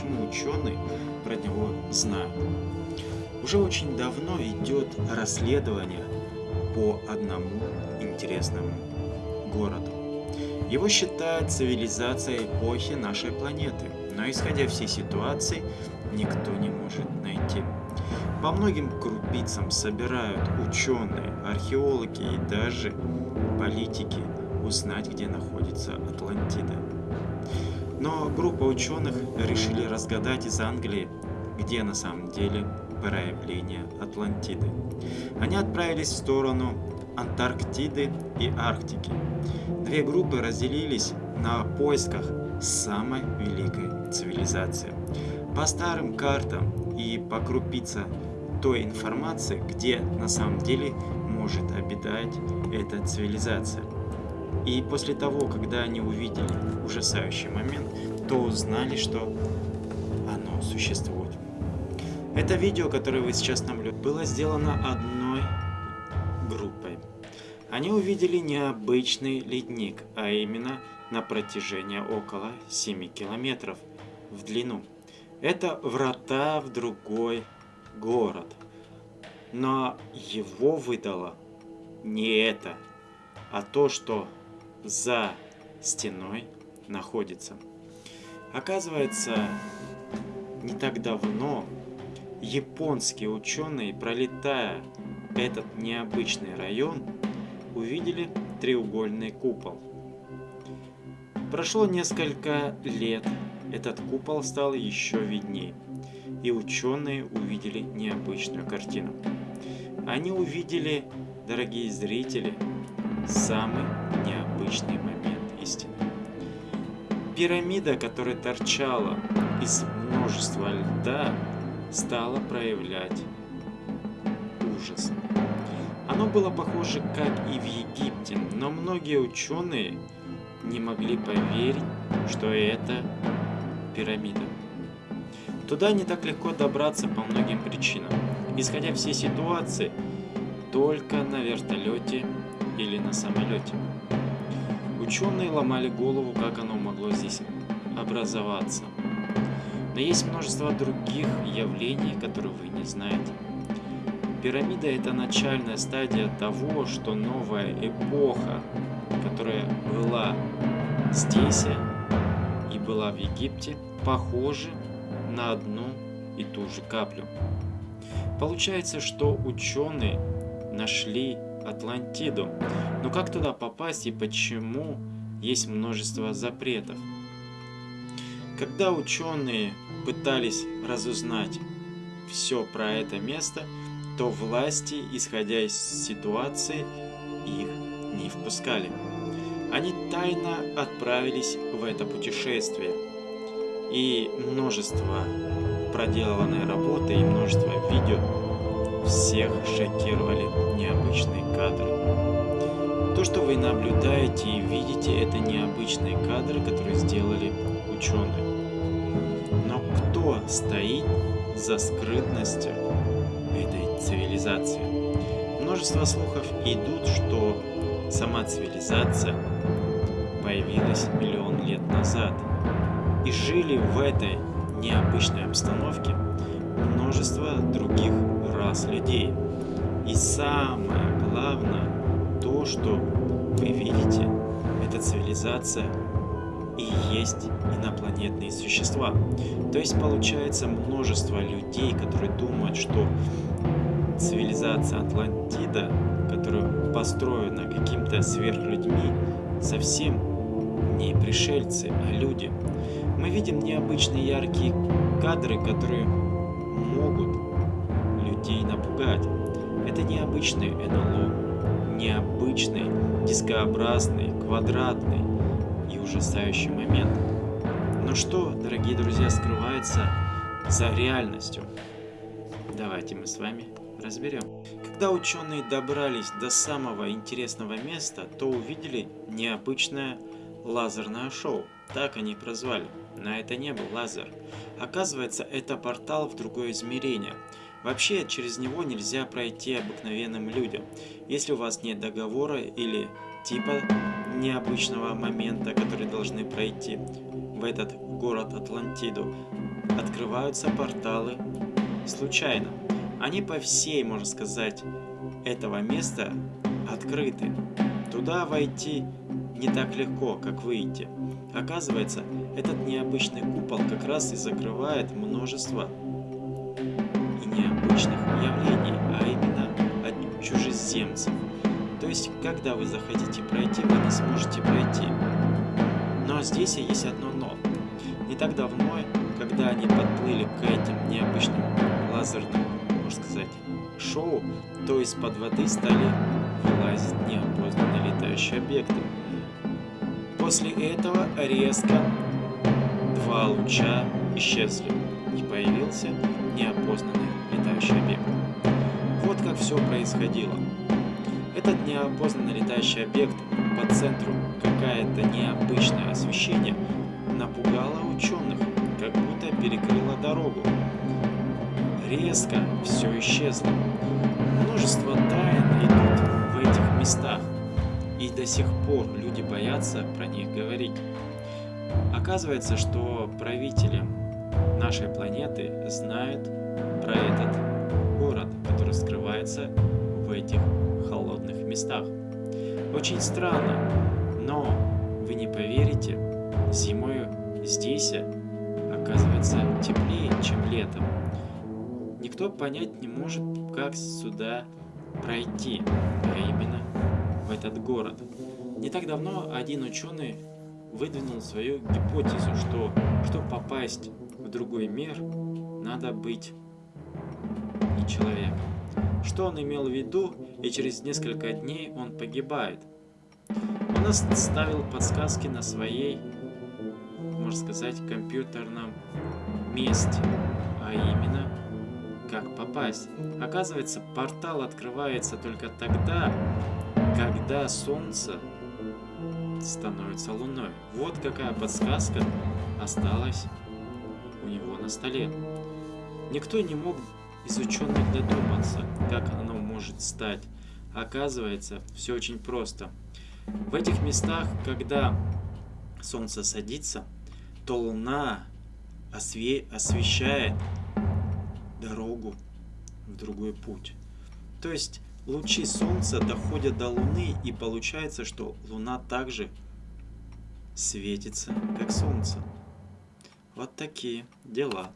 почему ученые про него знают. Уже очень давно идет расследование по одному интересному городу. Его считают цивилизацией эпохи нашей планеты, но исходя всей ситуации, никто не может найти. По многим крупицам собирают ученые, археологи и даже политики узнать, где находится Атлантида. Но группа ученых решили разгадать из Англии, где на самом деле проявление Атлантиды. Они отправились в сторону Антарктиды и Арктики. Две группы разделились на поисках самой великой цивилизации. По старым картам и по крупице той информации, где на самом деле может обитать эта цивилизация. И после того, когда они увидели ужасающий момент, то узнали, что оно существует. Это видео, которое вы сейчас наблюдаете, было сделано одной группой. Они увидели необычный ледник, а именно на протяжении около 7 километров в длину. Это врата в другой город. Но его выдало не это, а то, что за стеной находится. Оказывается, не так давно японские ученые, пролетая этот необычный район, увидели треугольный купол. Прошло несколько лет, этот купол стал еще виднее, и ученые увидели необычную картину. Они увидели, дорогие зрители, самый необычный момент истины. Пирамида, которая торчала из множества льда, стала проявлять ужас. Оно было похоже, как и в Египте, но многие ученые не могли поверить, что это пирамида. Туда не так легко добраться по многим причинам. Исходя все ситуации, только на вертолете или на самолете. Ученые ломали голову, как оно могло здесь образоваться. Но есть множество других явлений, которые вы не знаете. Пирамида – это начальная стадия того, что новая эпоха, которая была здесь и была в Египте, похожа на одну и ту же каплю. Получается, что ученые нашли Атлантиду. Но как туда попасть и почему есть множество запретов? Когда ученые пытались разузнать все про это место, то власти, исходя из ситуации, их не впускали. Они тайно отправились в это путешествие. И множество проделанной работы и множество видео всех шокировали необычные кадры. То, что вы наблюдаете и видите, это необычные кадры, которые сделали ученые. Но кто стоит за скрытностью этой цивилизации? Множество слухов идут, что сама цивилизация появилась миллион лет назад и жили в этой необычной обстановке множество других рас людей. И самое главное, то, что вы видите, это цивилизация и есть инопланетные существа. То есть получается множество людей, которые думают, что цивилизация Атлантида, которая построена каким-то сверхлюдьми, совсем не пришельцы, а люди. Мы видим необычные яркие кадры, которые могут людей напугать. Это необычный НЛО, необычный, дискообразный, квадратный и ужасающий момент. Но что, дорогие друзья, скрывается за реальностью? Давайте мы с вами разберем. Когда ученые добрались до самого интересного места, то увидели необычное лазерное шоу. Так они прозвали. Но это не был лазер. Оказывается, это портал в другое измерение. Вообще, через него нельзя пройти обыкновенным людям. Если у вас нет договора или типа необычного момента, который должны пройти, в этот город Атлантиду, открываются порталы случайно. Они по всей, можно сказать, этого места открыты. Туда войти не так легко, как выйти. Оказывается, этот необычный купол как раз и закрывает множество и необычных явлений, а именно от чужеземцев. То есть, когда вы захотите пройти, вы не сможете пройти. Но здесь есть одно но. Не так давно, когда они подплыли к этим необычным лазерным, можно сказать, шоу, то из-под воды стали вылазить неопознанные летающие объекты. После этого резко два луча исчезли и появился неопознанный летающий объект. Вот как все происходило. Этот неопознанный летающий объект по центру какое-то необычное освещение напугало ученых, как будто перекрыло дорогу. Резко все исчезло. Множество тайн идут в этих местах, и до сих пор люди боятся про них говорить. Оказывается, что правители нашей планеты знают про этот город, который скрывается в этих холодных местах. Очень странно, но вы не поверите, зимой здесь оказывается теплее, чем летом. Никто понять не может, как сюда пройти, а именно в этот город. Не так давно один ученый выдвинул свою гипотезу, что чтобы попасть другой мир, надо быть не человеком. Что он имел в виду, и через несколько дней он погибает. Он оставил подсказки на своей, можно сказать, компьютерном месте, а именно, как попасть. Оказывается, портал открывается только тогда, когда Солнце становится Луной. Вот какая подсказка осталась столе. Никто не мог из ученых додуматься, как оно может стать. Оказывается, все очень просто. В этих местах, когда Солнце садится, то Луна осве освещает дорогу в другой путь. То есть лучи Солнца доходят до Луны и получается, что Луна также светится, как Солнце. Вот такие дела.